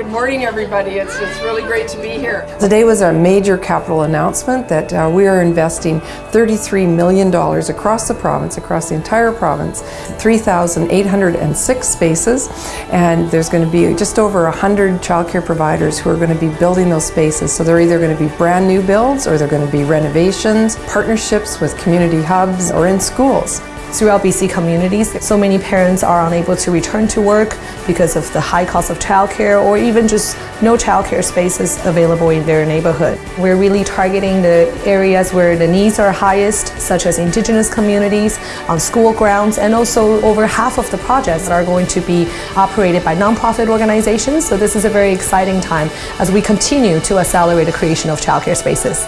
Good morning, everybody. It's, it's really great to be here. Today was a major capital announcement that uh, we are investing $33 million across the province, across the entire province, 3,806 spaces, and there's going to be just over 100 childcare providers who are going to be building those spaces. So they're either going to be brand new builds or they're going to be renovations, partnerships with community hubs, or in schools throughout BC communities. So many parents are unable to return to work because of the high cost of childcare or even just no childcare spaces available in their neighborhood. We're really targeting the areas where the needs are highest, such as Indigenous communities, on school grounds, and also over half of the projects are going to be operated by nonprofit organizations. So this is a very exciting time as we continue to accelerate the creation of childcare spaces.